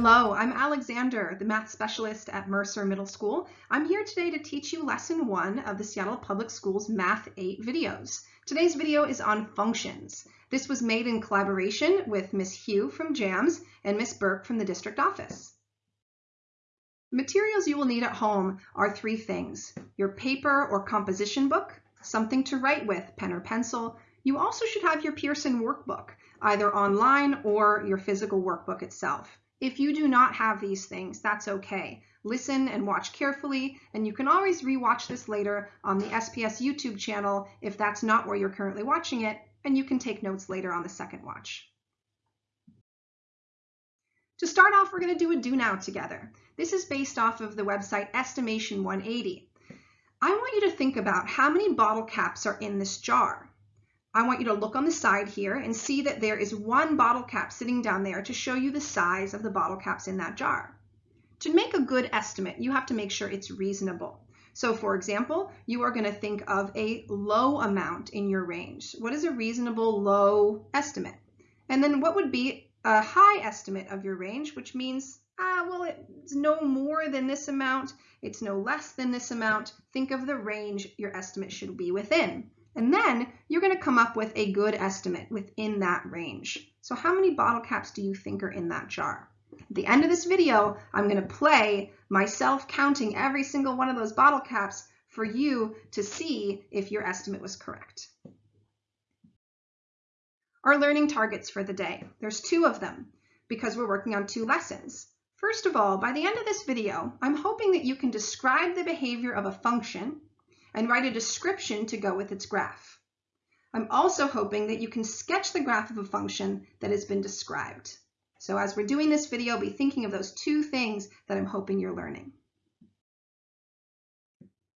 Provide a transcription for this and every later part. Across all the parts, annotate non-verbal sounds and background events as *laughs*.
Hello, I'm Alexander, the math specialist at Mercer Middle School. I'm here today to teach you lesson one of the Seattle Public Schools Math 8 videos. Today's video is on functions. This was made in collaboration with Miss Hugh from JAMS and Miss Burke from the district office. Materials you will need at home are three things. Your paper or composition book, something to write with, pen or pencil. You also should have your Pearson workbook, either online or your physical workbook itself. If you do not have these things, that's okay. Listen and watch carefully, and you can always rewatch this later on the SPS YouTube channel if that's not where you're currently watching it, and you can take notes later on the second watch. To start off, we're going to do a do now together. This is based off of the website Estimation 180. I want you to think about how many bottle caps are in this jar. I want you to look on the side here and see that there is one bottle cap sitting down there to show you the size of the bottle caps in that jar. To make a good estimate, you have to make sure it's reasonable. So for example, you are going to think of a low amount in your range. What is a reasonable low estimate? And then what would be a high estimate of your range, which means, ah, well, it's no more than this amount, it's no less than this amount. Think of the range your estimate should be within. And then you're going to come up with a good estimate within that range. So how many bottle caps do you think are in that jar? At the end of this video, I'm going to play myself counting every single one of those bottle caps for you to see if your estimate was correct. Our learning targets for the day. There's two of them because we're working on two lessons. First of all, by the end of this video, I'm hoping that you can describe the behavior of a function and write a description to go with its graph. I'm also hoping that you can sketch the graph of a function that has been described. So as we're doing this video, be thinking of those two things that I'm hoping you're learning.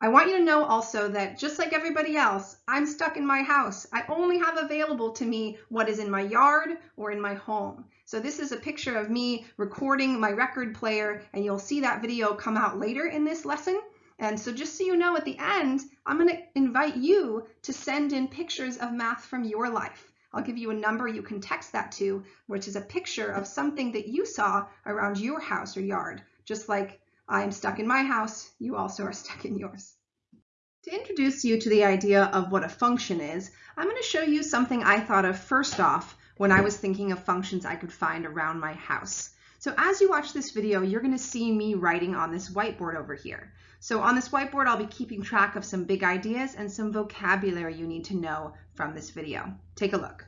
I want you to know also that just like everybody else, I'm stuck in my house. I only have available to me what is in my yard or in my home. So this is a picture of me recording my record player and you'll see that video come out later in this lesson. And so just so you know, at the end, I'm going to invite you to send in pictures of math from your life. I'll give you a number you can text that to, which is a picture of something that you saw around your house or yard. Just like I am stuck in my house, you also are *laughs* stuck in yours. To introduce you to the idea of what a function is, I'm going to show you something I thought of first off when I was thinking of functions I could find around my house. So as you watch this video, you're going to see me writing on this whiteboard over here. So on this whiteboard, I'll be keeping track of some big ideas and some vocabulary you need to know from this video. Take a look.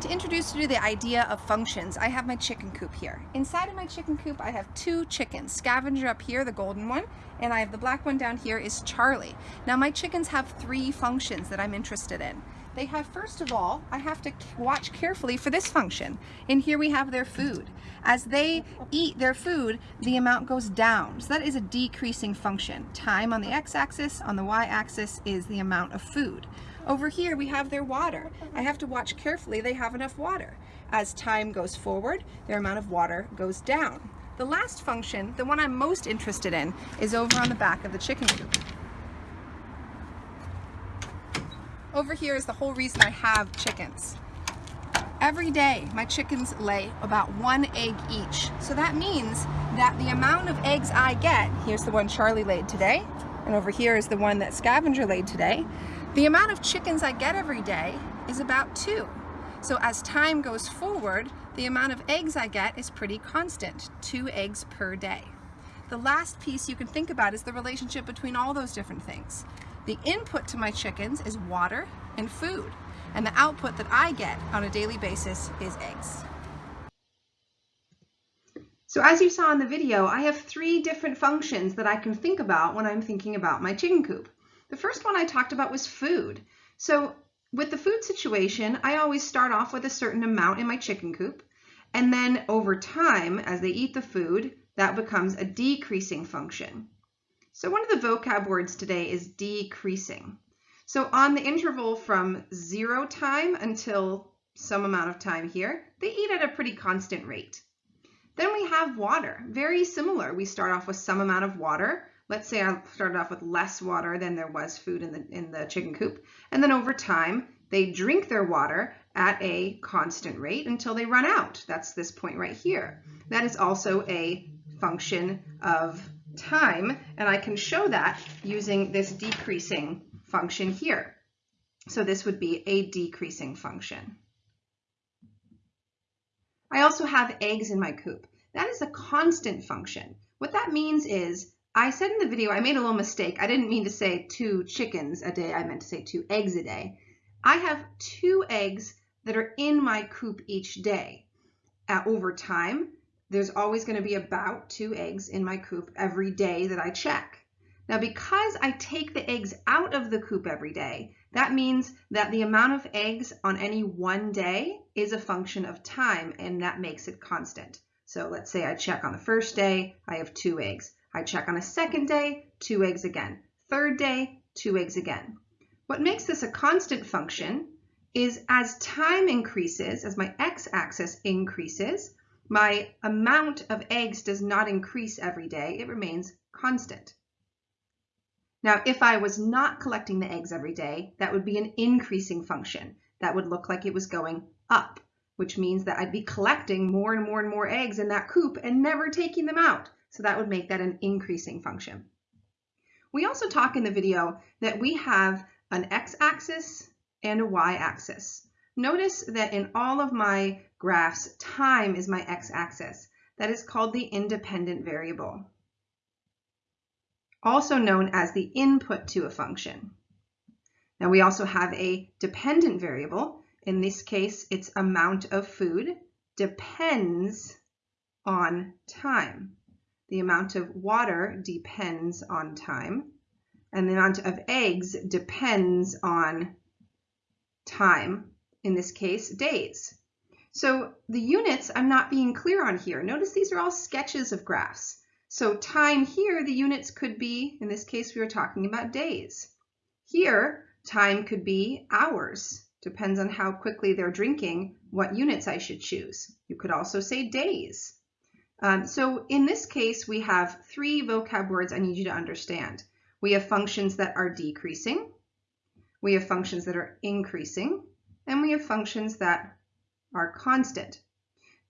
To introduce you to the idea of functions, I have my chicken coop here. Inside of my chicken coop, I have two chickens. Scavenger up here, the golden one, and I have the black one down here is Charlie. Now my chickens have three functions that I'm interested in. They have, first of all, I have to watch carefully for this function. And here we have their food. As they eat their food, the amount goes down. So that is a decreasing function. Time on the x-axis, on the y-axis is the amount of food. Over here we have their water. I have to watch carefully they have enough water. As time goes forward, their amount of water goes down. The last function, the one I'm most interested in, is over on the back of the chicken coop. Over here is the whole reason I have chickens. Every day, my chickens lay about one egg each. So that means that the amount of eggs I get, here's the one Charlie laid today, and over here is the one that Scavenger laid today, the amount of chickens I get every day is about two. So as time goes forward, the amount of eggs I get is pretty constant, two eggs per day. The last piece you can think about is the relationship between all those different things. The input to my chickens is water and food, and the output that I get on a daily basis is eggs. So as you saw in the video, I have three different functions that I can think about when I'm thinking about my chicken coop. The first one I talked about was food. So with the food situation, I always start off with a certain amount in my chicken coop. And then over time, as they eat the food, that becomes a decreasing function. So one of the vocab words today is decreasing. So on the interval from zero time until some amount of time here, they eat at a pretty constant rate. Then we have water, very similar. We start off with some amount of water. Let's say I started off with less water than there was food in the, in the chicken coop. And then over time, they drink their water at a constant rate until they run out. That's this point right here. That is also a function of time, and I can show that using this decreasing function here. So this would be a decreasing function. I also have eggs in my coop. That is a constant function. What that means is, I said in the video, I made a little mistake. I didn't mean to say two chickens a day. I meant to say two eggs a day. I have two eggs that are in my coop each day. Uh, over time, there's always going to be about two eggs in my coop every day that I check. Now, because I take the eggs out of the coop every day, that means that the amount of eggs on any one day is a function of time, and that makes it constant. So let's say I check on the first day, I have two eggs. I check on a second day, two eggs again. Third day, two eggs again. What makes this a constant function is as time increases, as my x-axis increases, my amount of eggs does not increase every day, it remains constant. Now, if I was not collecting the eggs every day, that would be an increasing function. That would look like it was going up, which means that I'd be collecting more and more and more eggs in that coop and never taking them out. So that would make that an increasing function. We also talk in the video that we have an x-axis and a y-axis. Notice that in all of my graphs, time is my x-axis. That is called the independent variable also known as the input to a function. Now we also have a dependent variable. In this case, its amount of food depends on time. The amount of water depends on time. And the amount of eggs depends on time, in this case, days. So the units I'm not being clear on here. Notice these are all sketches of graphs. So time here, the units could be, in this case, we were talking about days. Here, time could be hours. Depends on how quickly they're drinking, what units I should choose. You could also say days. Um, so in this case, we have three vocab words I need you to understand. We have functions that are decreasing, we have functions that are increasing, and we have functions that are constant.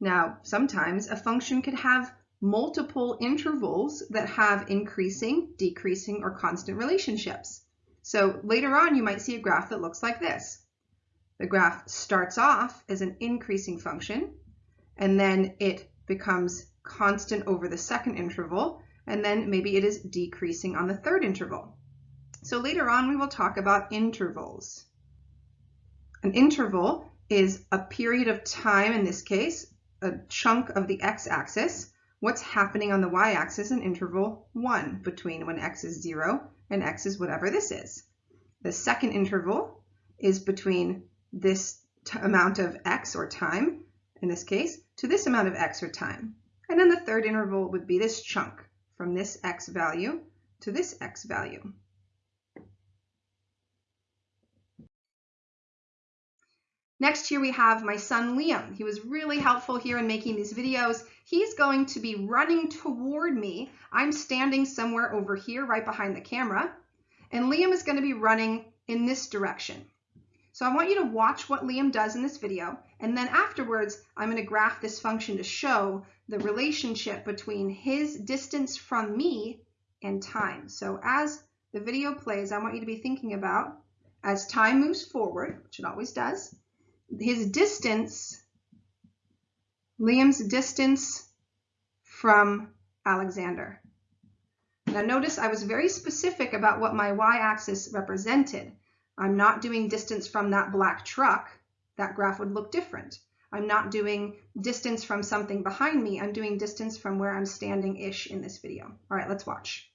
Now, sometimes a function could have multiple intervals that have increasing, decreasing, or constant relationships. So later on, you might see a graph that looks like this. The graph starts off as an increasing function, and then it becomes constant over the second interval, and then maybe it is decreasing on the third interval. So later on, we will talk about intervals. An interval is a period of time, in this case, a chunk of the x-axis, what's happening on the y-axis in interval 1 between when x is 0 and x is whatever this is. The second interval is between this amount of x or time, in this case, to this amount of x or time. And then the third interval would be this chunk from this x value to this x value. Next here we have my son Liam. He was really helpful here in making these videos. He's going to be running toward me. I'm standing somewhere over here right behind the camera. And Liam is going to be running in this direction. So I want you to watch what Liam does in this video. And then afterwards, I'm going to graph this function to show the relationship between his distance from me and time. So as the video plays, I want you to be thinking about as time moves forward, which it always does, his distance, Liam's distance from Alexander. Now notice I was very specific about what my y-axis represented. I'm not doing distance from that black truck. That graph would look different. I'm not doing distance from something behind me. I'm doing distance from where I'm standing-ish in this video. All right, let's watch.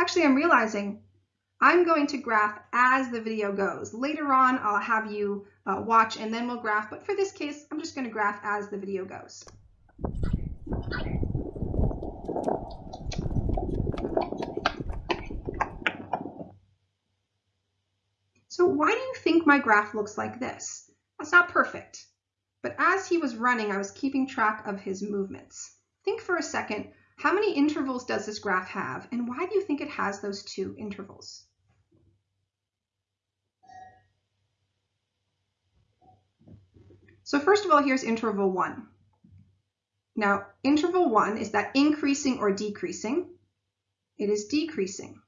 Actually, I'm realizing I'm going to graph as the video goes. Later on, I'll have you uh, watch and then we'll graph, but for this case, I'm just going to graph as the video goes. So why do you think my graph looks like this? That's not perfect, but as he was running, I was keeping track of his movements. Think for a second, how many intervals does this graph have, and why do you think it has those two intervals? So first of all, here's interval one. Now, interval one, is that increasing or decreasing? It is decreasing.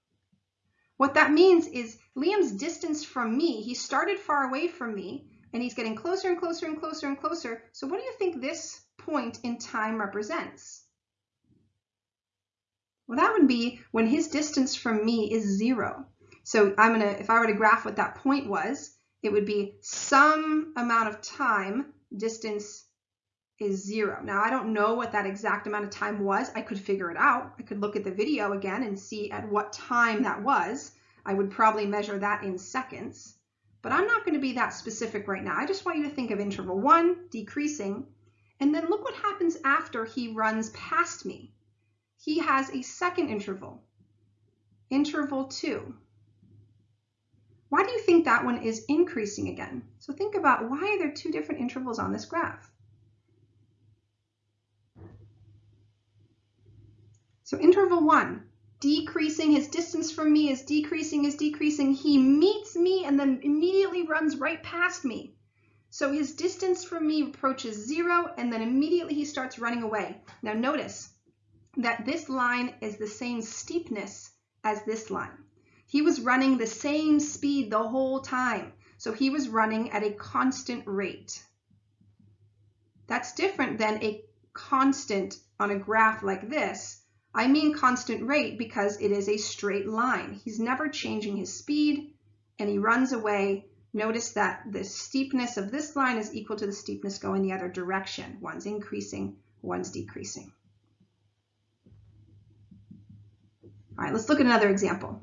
What that means is Liam's distance from me, he started far away from me, and he's getting closer and closer and closer and closer. So what do you think this point in time represents? Well, that would be when his distance from me is zero. So I'm gonna, if I were to graph what that point was, it would be some amount of time, distance is zero. Now, I don't know what that exact amount of time was. I could figure it out. I could look at the video again and see at what time that was. I would probably measure that in seconds, but I'm not going to be that specific right now. I just want you to think of interval one, decreasing, and then look what happens after he runs past me. He has a second interval, interval two. Why do you think that one is increasing again? So think about why are there two different intervals on this graph? So interval one, decreasing, his distance from me is decreasing, is decreasing. He meets me and then immediately runs right past me. So his distance from me approaches zero and then immediately he starts running away. Now notice that this line is the same steepness as this line. He was running the same speed the whole time. So he was running at a constant rate. That's different than a constant on a graph like this I mean constant rate because it is a straight line. He's never changing his speed and he runs away. Notice that the steepness of this line is equal to the steepness going the other direction. One's increasing, one's decreasing. All right, let's look at another example.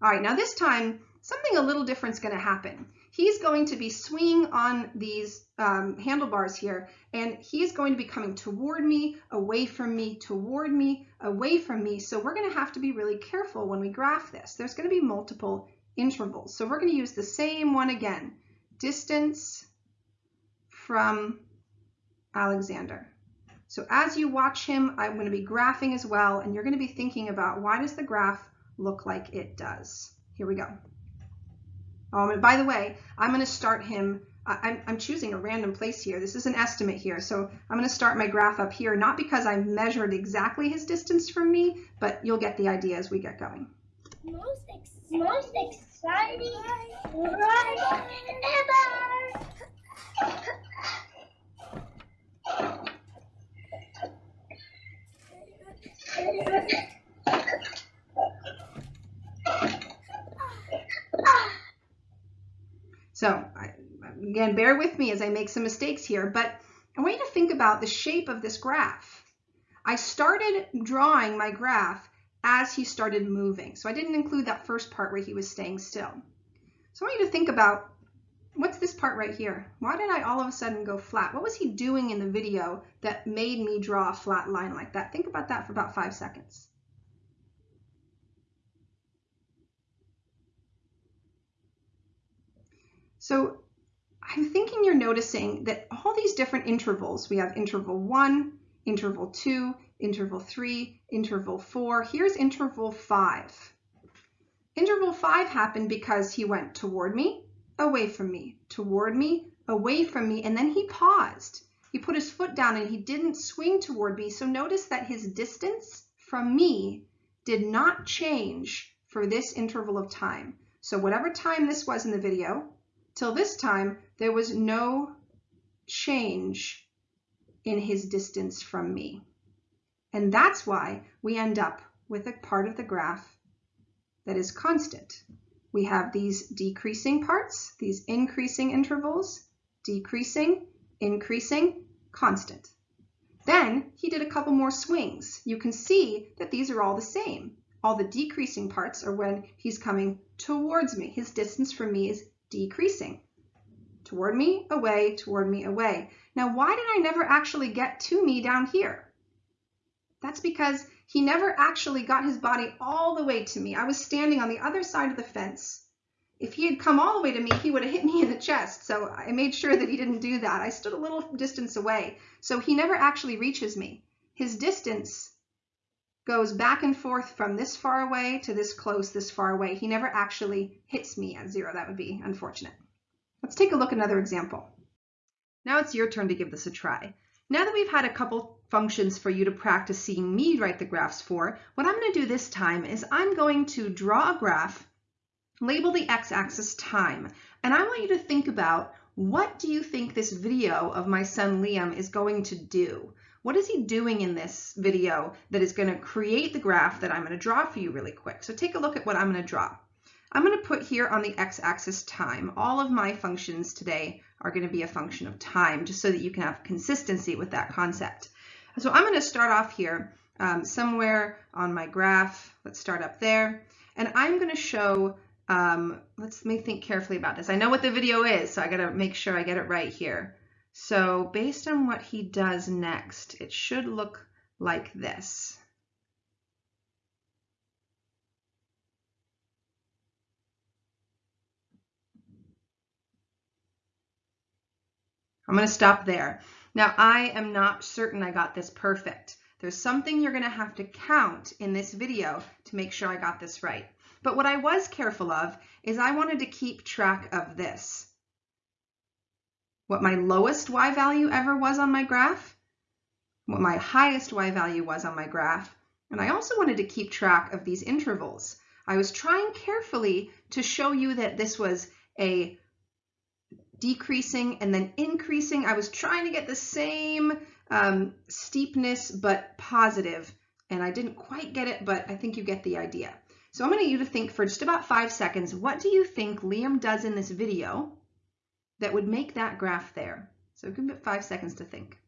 All right, now this time, something a little different is going to happen he's going to be swinging on these um, handlebars here, and he's going to be coming toward me, away from me, toward me, away from me. So we're going to have to be really careful when we graph this. There's going to be multiple intervals. So we're going to use the same one again, distance from Alexander. So as you watch him, I'm going to be graphing as well, and you're going to be thinking about why does the graph look like it does? Here we go. Um, and by the way, I'm going to start him, I'm, I'm choosing a random place here. This is an estimate here. So I'm going to start my graph up here, not because I measured exactly his distance from me, but you'll get the idea as we get going. Most, most exciting ride ever! So again, bear with me as I make some mistakes here, but I want you to think about the shape of this graph. I started drawing my graph as he started moving. So I didn't include that first part where he was staying still. So I want you to think about what's this part right here? Why did I all of a sudden go flat? What was he doing in the video that made me draw a flat line like that? Think about that for about five seconds. So I'm thinking you're noticing that all these different intervals, we have interval one, interval two, interval three, interval four, here's interval five. Interval five happened because he went toward me, away from me, toward me, away from me, and then he paused. He put his foot down and he didn't swing toward me. So notice that his distance from me did not change for this interval of time. So whatever time this was in the video, Till this time, there was no change in his distance from me. And that's why we end up with a part of the graph that is constant. We have these decreasing parts, these increasing intervals, decreasing, increasing, constant. Then he did a couple more swings. You can see that these are all the same. All the decreasing parts are when he's coming towards me. His distance from me is decreasing. Toward me, away, toward me, away. Now, why did I never actually get to me down here? That's because he never actually got his body all the way to me. I was standing on the other side of the fence. If he had come all the way to me, he would have hit me in the chest. So I made sure that he didn't do that. I stood a little distance away. So he never actually reaches me. His distance goes back and forth from this far away to this close, this far away. He never actually hits me at zero. That would be unfortunate. Let's take a look at another example. Now it's your turn to give this a try. Now that we've had a couple functions for you to practice seeing me write the graphs for, what I'm going to do this time is I'm going to draw a graph, label the x-axis time, and I want you to think about what do you think this video of my son Liam is going to do? What is he doing in this video that is going to create the graph that I'm going to draw for you really quick? So take a look at what I'm going to draw. I'm going to put here on the x-axis time. All of my functions today are going to be a function of time, just so that you can have consistency with that concept. So I'm going to start off here um, somewhere on my graph. Let's start up there. And I'm going to show, um, let's let me think carefully about this. I know what the video is, so I got to make sure I get it right here. So based on what he does next, it should look like this. I'm going to stop there. Now, I am not certain I got this perfect. There's something you're going to have to count in this video to make sure I got this right. But what I was careful of is I wanted to keep track of this. What my lowest y value ever was on my graph, what my highest y value was on my graph, and I also wanted to keep track of these intervals. I was trying carefully to show you that this was a decreasing and then increasing. I was trying to get the same um, steepness but positive and I didn't quite get it, but I think you get the idea. So I'm going to you to think for just about five seconds, what do you think Liam does in this video that would make that graph there? So give it five seconds to think.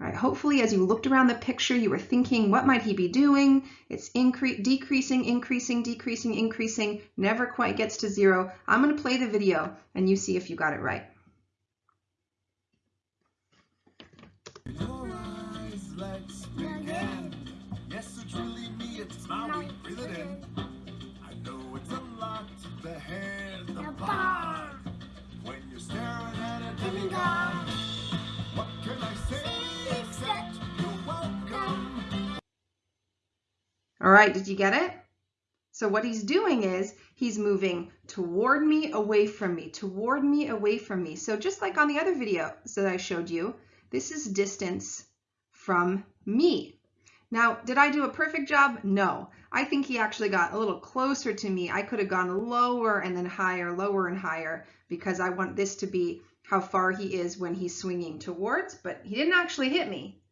All right, hopefully as you looked around the picture, you were thinking, what might he be doing? It's incre decreasing, increasing, decreasing, increasing, never quite gets to zero. I'm gonna play the video and you see if you got it right. When you're staring at a demigod, what can I say? All right, did you get it? So what he's doing is he's moving toward me, away from me, toward me, away from me. So just like on the other video that I showed you, this is distance from me. Now, did I do a perfect job? No. I think he actually got a little closer to me. I could have gone lower and then higher, lower and higher, because I want this to be how far he is when he's swinging towards, but he didn't actually hit me.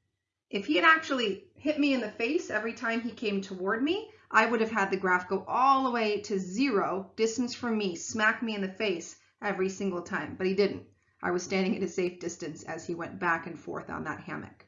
If he had actually hit me in the face every time he came toward me, I would have had the graph go all the way to zero distance from me, smack me in the face every single time, but he didn't. I was standing at a safe distance as he went back and forth on that hammock.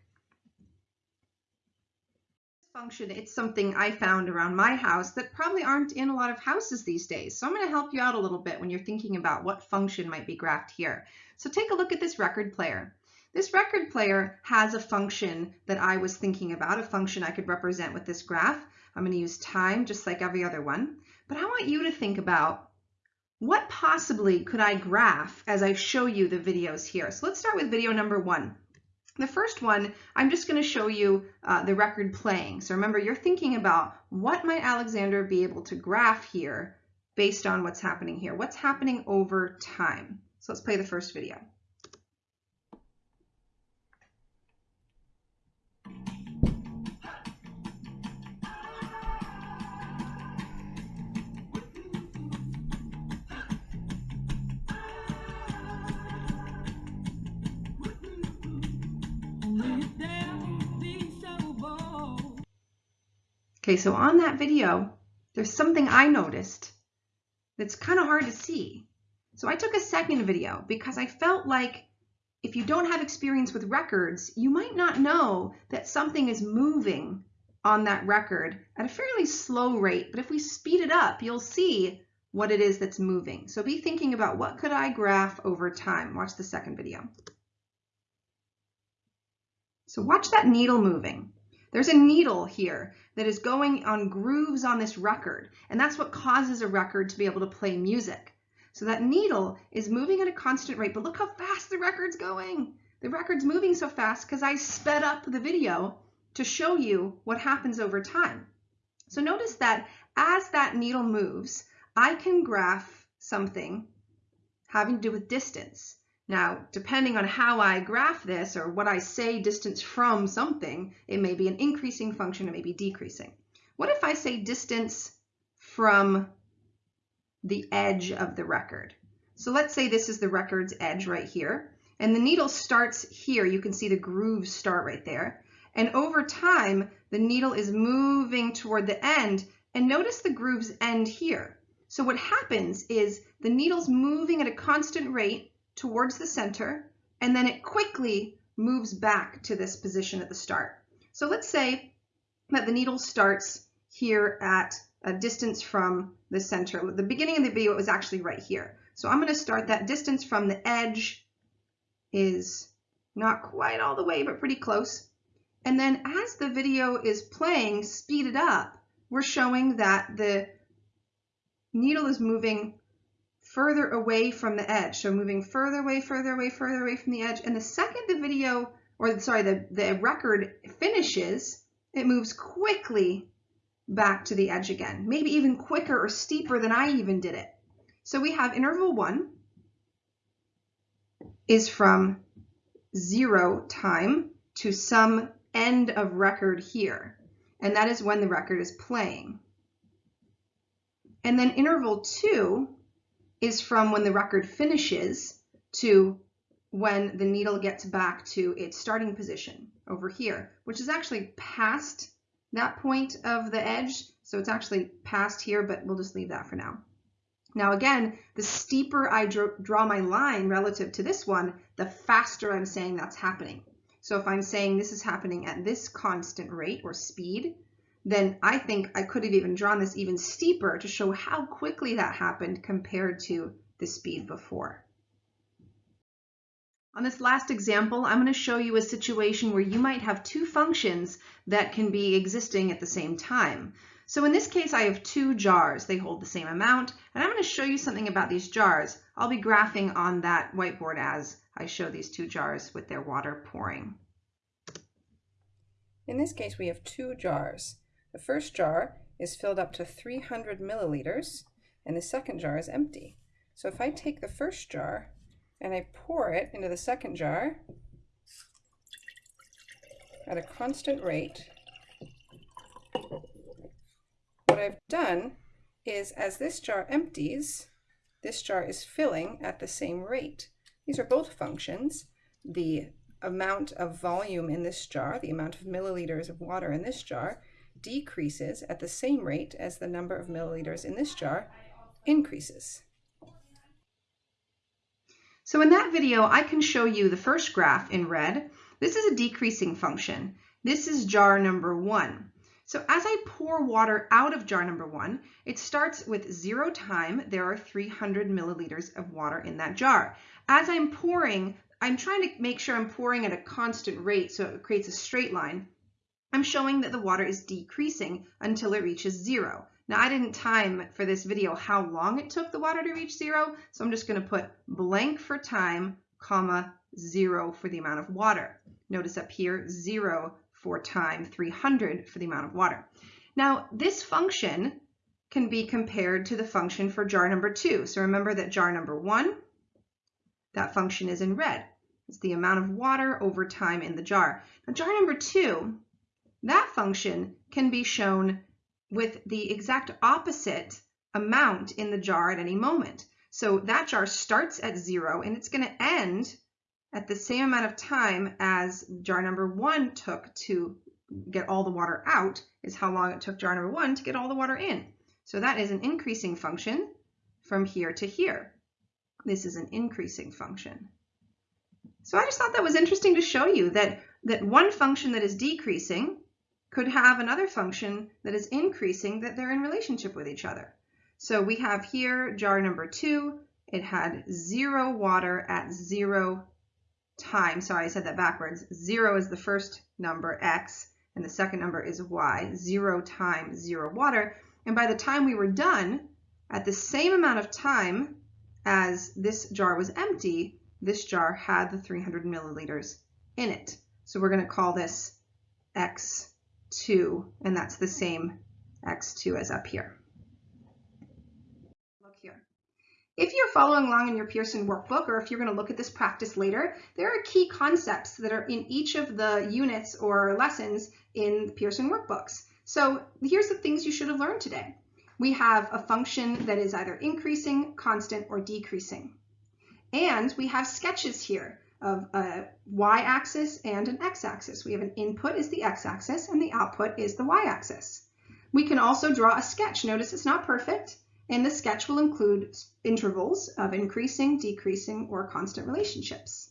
Function, it's something I found around my house that probably aren't in a lot of houses these days. So I'm going to help you out a little bit when you're thinking about what function might be graphed here. So take a look at this record player. This record player has a function that I was thinking about, a function I could represent with this graph. I'm going to use time just like every other one. But I want you to think about what possibly could I graph as I show you the videos here. So let's start with video number one. The first one, I'm just going to show you uh, the record playing. So remember, you're thinking about what might Alexander be able to graph here based on what's happening here. What's happening over time? So let's play the first video. Okay, so on that video, there's something I noticed that's kind of hard to see. So I took a second video because I felt like if you don't have experience with records, you might not know that something is moving on that record at a fairly slow rate. But if we speed it up, you'll see what it is that's moving. So be thinking about what could I graph over time. Watch the second video. So watch that needle moving. There's a needle here that is going on grooves on this record, and that's what causes a record to be able to play music. So that needle is moving at a constant rate, but look how fast the record's going. The record's moving so fast because I sped up the video to show you what happens over time. So notice that as that needle moves, I can graph something having to do with distance. Now, depending on how I graph this or what I say distance from something, it may be an increasing function, it may be decreasing. What if I say distance from the edge of the record? So let's say this is the record's edge right here, and the needle starts here. You can see the grooves start right there. And over time, the needle is moving toward the end, and notice the grooves end here. So what happens is the needle's moving at a constant rate towards the center, and then it quickly moves back to this position at the start. So let's say that the needle starts here at a distance from the center. The beginning of the video it was actually right here. So I'm going to start that distance from the edge is not quite all the way, but pretty close. And then as the video is playing, speeded up, we're showing that the needle is moving further away from the edge. So moving further away, further away, further away from the edge. And the second the video, or sorry, the, the record finishes, it moves quickly back to the edge again, maybe even quicker or steeper than I even did it. So we have interval one is from zero time to some end of record here. And that is when the record is playing. And then interval two is from when the record finishes to when the needle gets back to its starting position over here, which is actually past that point of the edge. So it's actually past here, but we'll just leave that for now. Now again, the steeper I draw my line relative to this one, the faster I'm saying that's happening. So if I'm saying this is happening at this constant rate or speed, then I think I could have even drawn this even steeper to show how quickly that happened compared to the speed before. On this last example, I'm going to show you a situation where you might have two functions that can be existing at the same time. So in this case, I have two jars. They hold the same amount, and I'm going to show you something about these jars. I'll be graphing on that whiteboard as I show these two jars with their water pouring. In this case, we have two jars. The first jar is filled up to 300 milliliters and the second jar is empty. So if I take the first jar and I pour it into the second jar at a constant rate, what I've done is as this jar empties, this jar is filling at the same rate. These are both functions. The amount of volume in this jar, the amount of milliliters of water in this jar, decreases at the same rate as the number of milliliters in this jar increases. So in that video, I can show you the first graph in red. This is a decreasing function. This is jar number one. So as I pour water out of jar number one, it starts with zero time. There are 300 milliliters of water in that jar. As I'm pouring, I'm trying to make sure I'm pouring at a constant rate so it creates a straight line. I'm showing that the water is decreasing until it reaches zero. Now I didn't time for this video how long it took the water to reach zero, so I'm just gonna put blank for time, comma, zero for the amount of water. Notice up here, zero for time, 300 for the amount of water. Now this function can be compared to the function for jar number two. So remember that jar number one, that function is in red. It's the amount of water over time in the jar. Now jar number two, that function can be shown with the exact opposite amount in the jar at any moment. So that jar starts at zero and it's going to end at the same amount of time as jar number one took to get all the water out is how long it took jar number one to get all the water in. So that is an increasing function from here to here. This is an increasing function. So I just thought that was interesting to show you that, that one function that is decreasing could have another function that is increasing that they're in relationship with each other. So we have here jar number two, it had zero water at zero time. Sorry, I said that backwards. Zero is the first number, x, and the second number is y. Zero times zero water. And by the time we were done, at the same amount of time as this jar was empty, this jar had the 300 milliliters in it. So we're going to call this x 2, and that's the same x2 as up here. Look here. If you're following along in your Pearson workbook, or if you're going to look at this practice later, there are key concepts that are in each of the units or lessons in the Pearson workbooks. So here's the things you should have learned today. We have a function that is either increasing, constant, or decreasing. And we have sketches here of a y-axis and an x-axis. We have an input is the x-axis and the output is the y-axis. We can also draw a sketch. Notice it's not perfect. And the sketch will include intervals of increasing, decreasing, or constant relationships.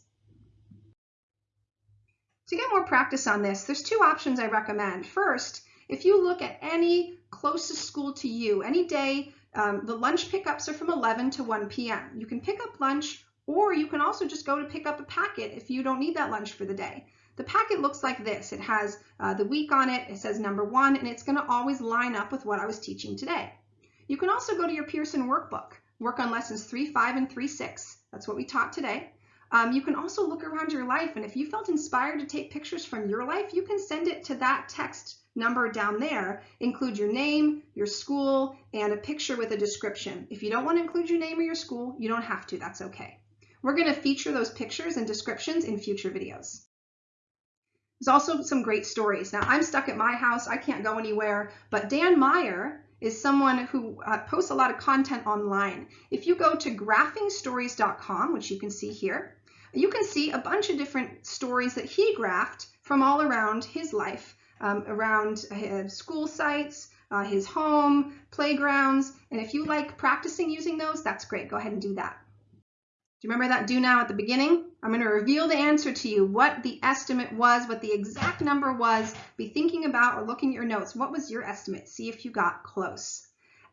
To get more practice on this, there's two options I recommend. First, if you look at any closest school to you, any day, um, the lunch pickups are from 11 to 1 p.m. You can pick up lunch or you can also just go to pick up a packet if you don't need that lunch for the day. The packet looks like this. It has uh, the week on it, it says number one, and it's gonna always line up with what I was teaching today. You can also go to your Pearson workbook, work on lessons 3, 5, and 3, 6. That's what we taught today. Um, you can also look around your life, and if you felt inspired to take pictures from your life, you can send it to that text number down there. Include your name, your school, and a picture with a description. If you don't want to include your name or your school, you don't have to. That's okay. We're going to feature those pictures and descriptions in future videos. There's also some great stories. Now, I'm stuck at my house. I can't go anywhere, but Dan Meyer is someone who uh, posts a lot of content online. If you go to graphingstories.com, which you can see here, you can see a bunch of different stories that he graphed from all around his life, um, around uh, school sites, uh, his home, playgrounds, and if you like practicing using those, that's great. Go ahead and do that. Do you remember that do now at the beginning? I'm going to reveal the answer to you, what the estimate was, what the exact number was. Be thinking about or looking at your notes. What was your estimate? See if you got close.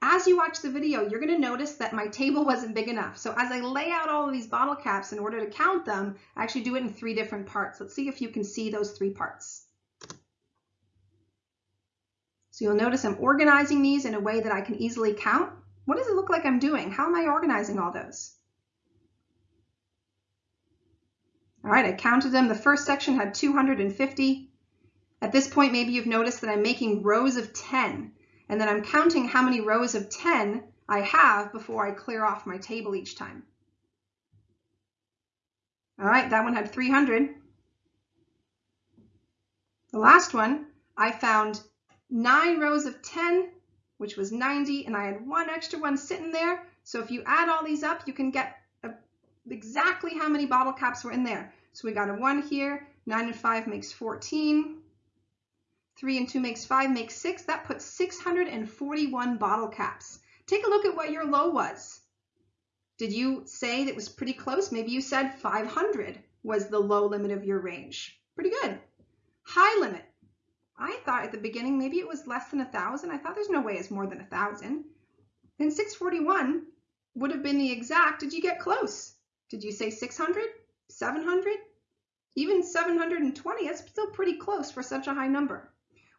As you watch the video, you're going to notice that my table wasn't big enough. So as I lay out all of these bottle caps in order to count them, I actually do it in three different parts. Let's see if you can see those three parts. So you'll notice I'm organizing these in a way that I can easily count. What does it look like I'm doing? How am I organizing all those? All right, I counted them. The first section had 250. At this point, maybe you've noticed that I'm making rows of 10, and then I'm counting how many rows of 10 I have before I clear off my table each time. All right, that one had 300. The last one, I found nine rows of 10, which was 90, and I had one extra one sitting there. So if you add all these up, you can get exactly how many bottle caps were in there. So we got a 1 here. 9 and 5 makes 14. 3 and 2 makes 5, makes 6. That puts 641 bottle caps. Take a look at what your low was. Did you say that was pretty close? Maybe you said 500 was the low limit of your range. Pretty good. High limit. I thought at the beginning maybe it was less than 1,000. I thought there's no way it's more than 1,000. Then 641 would have been the exact. Did you get close? Did you say 600? 700? Even 720, that's still pretty close for such a high number.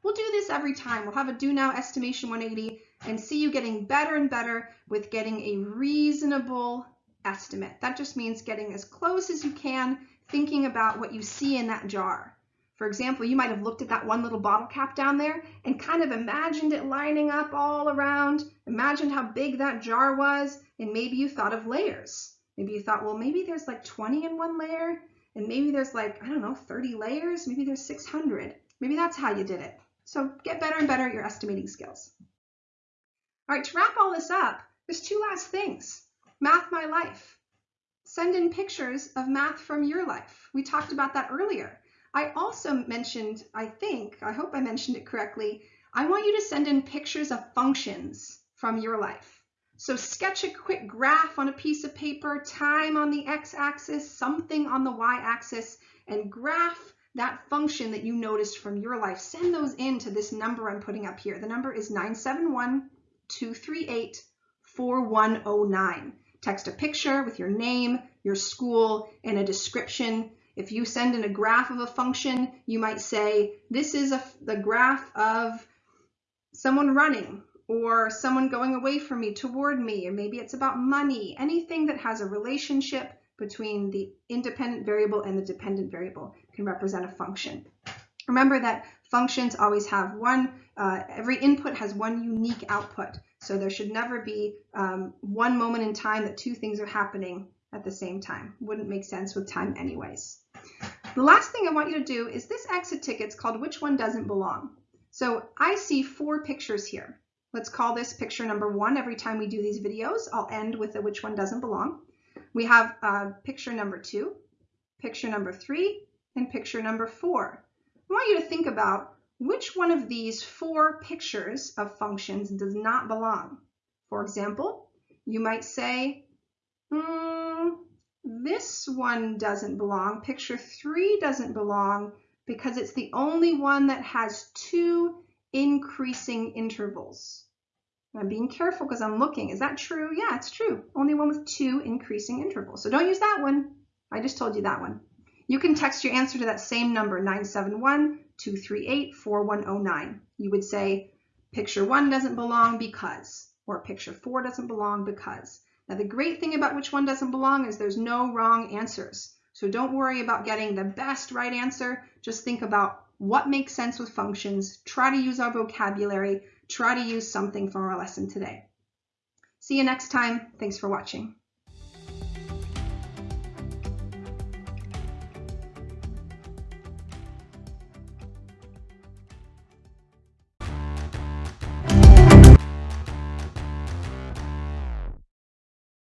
We'll do this every time. We'll have a do now estimation 180 and see you getting better and better with getting a reasonable estimate. That just means getting as close as you can, thinking about what you see in that jar. For example, you might have looked at that one little bottle cap down there and kind of imagined it lining up all around, imagined how big that jar was, and maybe you thought of layers. Maybe you thought, well, maybe there's like 20 in one layer, and maybe there's like, I don't know, 30 layers, maybe there's 600. Maybe that's how you did it. So get better and better at your estimating skills. All right, to wrap all this up, there's two last things. Math My Life. Send in pictures of math from your life. We talked about that earlier. I also mentioned, I think, I hope I mentioned it correctly, I want you to send in pictures of functions from your life. So sketch a quick graph on a piece of paper, time on the x-axis, something on the y-axis, and graph that function that you noticed from your life. Send those in to this number I'm putting up here. The number is 971-238-4109. Text a picture with your name, your school, and a description. If you send in a graph of a function, you might say, this is a, the graph of someone running or someone going away from me toward me, or maybe it's about money, anything that has a relationship between the independent variable and the dependent variable can represent a function. Remember that functions always have one, uh, every input has one unique output. So there should never be um, one moment in time that two things are happening at the same time. Wouldn't make sense with time anyways. The last thing I want you to do is this exit ticket is called which one doesn't belong. So I see four pictures here. Let's call this picture number one. Every time we do these videos, I'll end with a which one doesn't belong. We have uh, picture number two, picture number three, and picture number four. I want you to think about which one of these four pictures of functions does not belong. For example, you might say, mm, this one doesn't belong. Picture three doesn't belong because it's the only one that has two increasing intervals. I'm being careful because I'm looking. Is that true? Yeah, it's true. Only one with two increasing intervals. So don't use that one. I just told you that one. You can text your answer to that same number, 971-238-4109. You would say, picture one doesn't belong because, or picture four doesn't belong because. Now the great thing about which one doesn't belong is there's no wrong answers. So don't worry about getting the best right answer. Just think about what makes sense with functions. Try to use our vocabulary. Try to use something from our lesson today. See you next time. Thanks for watching.